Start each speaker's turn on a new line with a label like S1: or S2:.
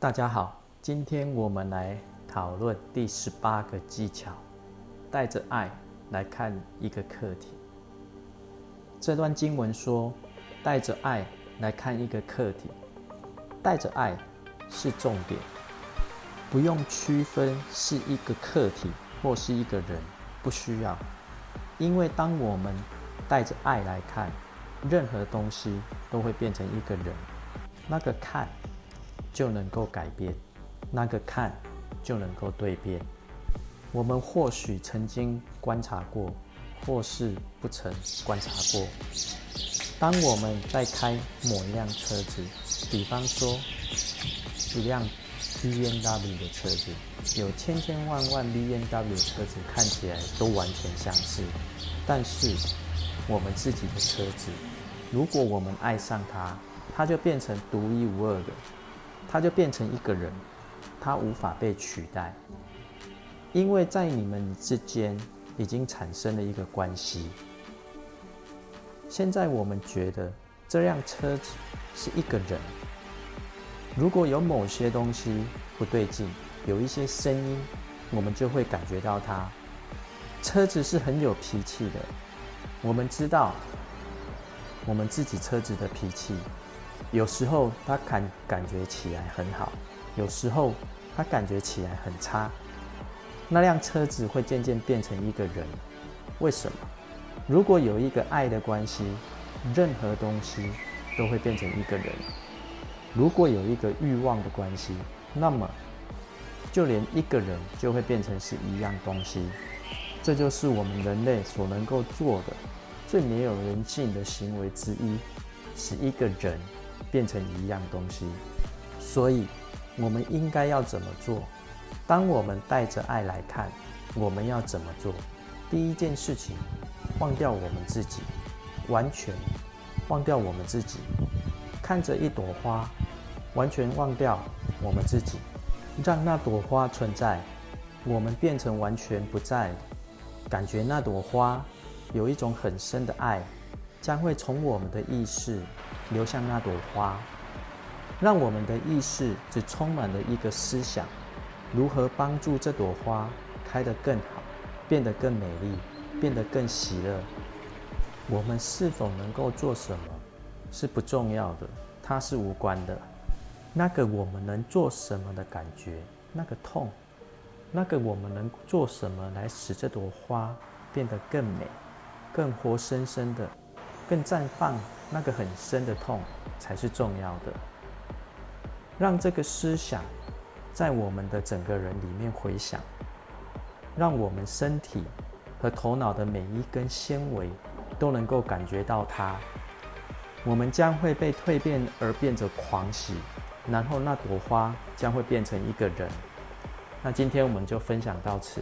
S1: 大家好，今天我们来讨论第十八个技巧，带着爱来看一个课题。这段经文说，带着爱来看一个课题，带着爱是重点，不用区分是一个课题或是一个人，不需要，因为当我们带着爱来看，任何东西都会变成一个人，那个看。就能够改变，那个看就能够蜕变。我们或许曾经观察过，或是不曾观察过。当我们在开某一辆车子，比方说一辆 B N W 的车子，有千千万万 B N W 车子看起来都完全相似，但是我们自己的车子，如果我们爱上它，它就变成独一无二的。他就变成一个人，他无法被取代，因为在你们之间已经产生了一个关系。现在我们觉得这辆车子是一个人，如果有某些东西不对劲，有一些声音，我们就会感觉到它。车子是很有脾气的，我们知道我们自己车子的脾气。有时候他感感觉起来很好，有时候他感觉起来很差。那辆车子会渐渐变成一个人，为什么？如果有一个爱的关系，任何东西都会变成一个人。如果有一个欲望的关系，那么就连一个人就会变成是一样东西。这就是我们人类所能够做的最没有人性的行为之一，是一个人。变成一样东西，所以我们应该要怎么做？当我们带着爱来看，我们要怎么做？第一件事情，忘掉我们自己，完全忘掉我们自己，看着一朵花，完全忘掉我们自己，让那朵花存在，我们变成完全不在，感觉那朵花有一种很深的爱。将会从我们的意识流向那朵花，让我们的意识只充满了一个思想：如何帮助这朵花开得更好，变得更美丽，变得更喜乐。我们是否能够做什么是不重要的，它是无关的。那个我们能做什么的感觉，那个痛，那个我们能做什么来使这朵花变得更美、更活生生的？更绽放那个很深的痛才是重要的。让这个思想在我们的整个人里面回响，让我们身体和头脑的每一根纤维都能够感觉到它。我们将会被蜕变而变得狂喜，然后那朵花将会变成一个人。那今天我们就分享到此。